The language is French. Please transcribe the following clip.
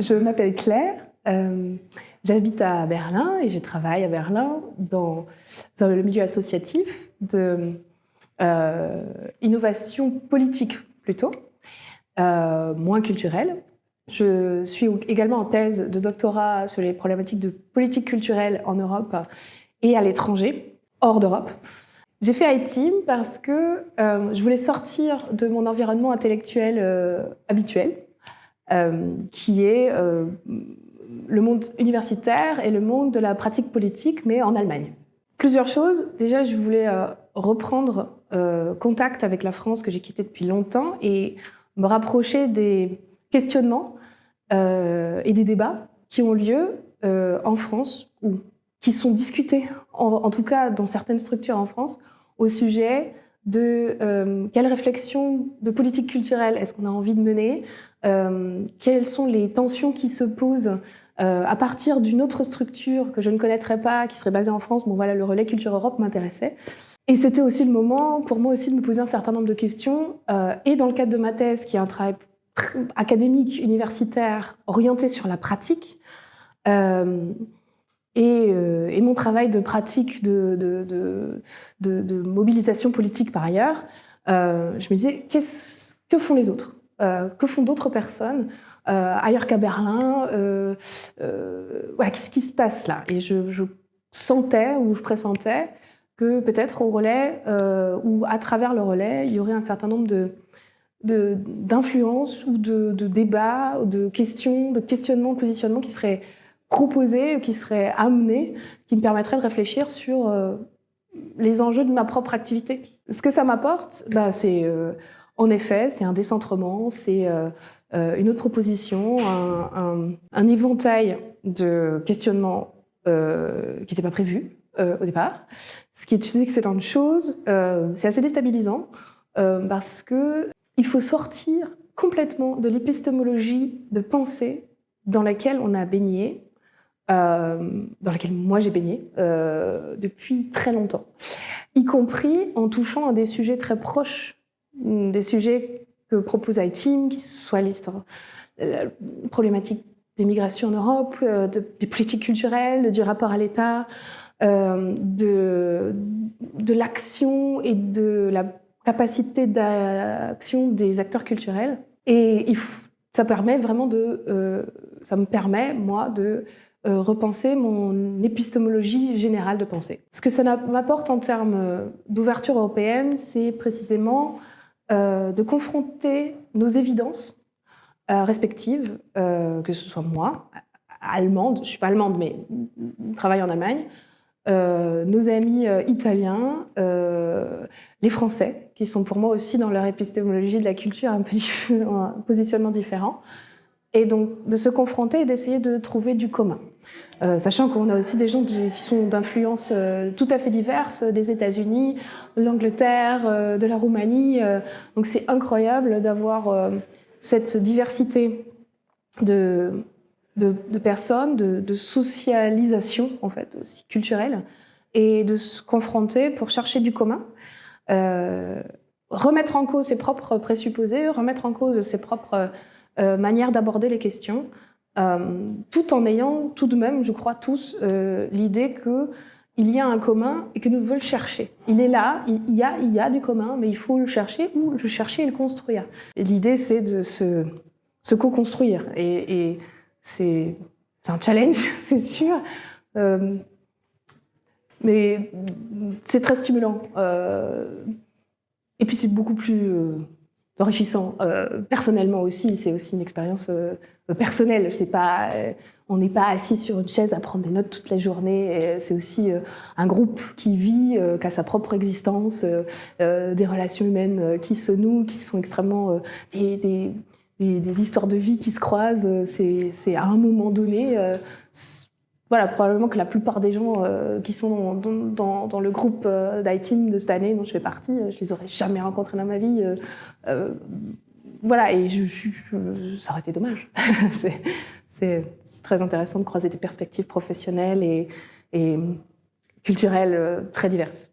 Je m'appelle Claire, euh, j'habite à Berlin et je travaille à Berlin dans, le milieu associatif de euh, innovation politique plutôt, euh, moins culturelle. Je suis également en thèse de doctorat sur les problématiques de politique culturelle en Europe et à l'étranger, hors d'Europe. J'ai fait ITIM parce que je voulais sortir de mon environnement intellectuel habituel, euh, qui est euh, le monde universitaire et le monde de la pratique politique, mais en Allemagne. Plusieurs choses. Déjà, je voulais euh, reprendre contact avec la France que j'ai quittée depuis longtemps et me rapprocher des questionnements et des débats qui ont lieu en France ou qui sont discutés, en, tout cas dans certaines structures en France, au sujet de euh, quelle réflexion de politique culturelle est-ce qu'on a envie de mener, euh, quelles sont les tensions qui se posent euh, à partir d'une autre structure que je ne connaîtrais pas, qui serait basée en France. Bon voilà, le relais Culture Europe m'intéressait. Et c'était aussi le moment pour moi aussi de me poser un certain nombre de questions, et dans le cadre de ma thèse, qui est un travail académique, universitaire, orienté sur la pratique, euh, et, mon travail de pratique de, mobilisation politique par ailleurs, euh, je me disais, que font les autres? Euh, Que font d'autres personnes ailleurs qu'à Berlin Qu'est-ce qui se passe là? Et je, sentais ou je pressentais que peut-être au relais ou à travers le relais, il y aurait un certain nombre d'influences ou de, débats, de questions, de questionnements, de positionnements qui seraient proposé, qui serait amené, qui me permettrait de réfléchir sur euh, les enjeux de ma propre activité. Ce que ça m'apporte, bah, c'est euh, en effet, c'est un décentrement, c'est euh, une autre proposition, un, éventail de questionnements qui n'étaient pas prévus au départ, ce qui est une excellente chose. c'est assez déstabilisant parce que il faut sortir complètement de l'épistémologie de pensée dans laquelle on a baigné euh, dans laquelle moi j'ai baigné euh, depuis très longtemps, y compris en touchant à des sujets très proches, des sujets que propose iTeam, qui soit l'histoire, la problématique des migrations en Europe, euh, des politiques culturelles, du rapport à l'État, de, l'action et de la capacité d'action des acteurs culturels. Et ça permet vraiment de, ça me permet moi de euh, repenser mon épistémologie générale de pensée. Ce que ça m'apporte en termes euh, d'ouverture européenne, c'est précisément euh, de confronter nos évidences respectives, que ce soit moi, allemande, je ne suis pas allemande, mais je travaille en Allemagne, nos amis italiens, les Français, qui sont pour moi aussi dans leur épistémologie de la culture un, un positionnement différent, et donc de se confronter et d'essayer de trouver du commun. Euh, sachant qu'on a aussi des gens qui sont d'influence euh, tout à fait diverses, des États-Unis, de l'Angleterre, euh, de la Roumanie. donc c'est incroyable d'avoir cette diversité de personnes, de, de, socialisation en fait aussi culturelle, et de se confronter pour chercher du commun. remettre en cause ses propres présupposés, remettre en cause ses propres euh, manière d'aborder les questions, euh, tout en ayant tout de même, je crois tous, euh, l'idée qu'il y a un commun et que nous devons le chercher. Il est là, il y, a, il y a du commun, mais il faut le chercher ou le chercher et le construire. L'idée, c'est de se, co-construire. Et, c'est un challenge, c'est sûr. mais c'est très stimulant. et puis c'est beaucoup plus enrichissant. Euh, personnellement aussi, c'est aussi une expérience euh, personnelle. C'est pas, euh, on n'est pas assis sur une chaise à prendre des notes toute la journée. C'est aussi un groupe qui vit, qui a sa propre existence, des relations humaines qui se nouent, qui sont extrêmement des, des, des, histoires de vie qui se croisent. C'est à un moment donné voilà, probablement que la plupart des gens euh, qui sont dans, le groupe euh, d'iTeam de cette année dont je fais partie, euh, je les aurais jamais rencontrés dans ma vie. voilà, et je, ça aurait été dommage. c'est très intéressant de croiser des perspectives professionnelles et culturelles très diverses.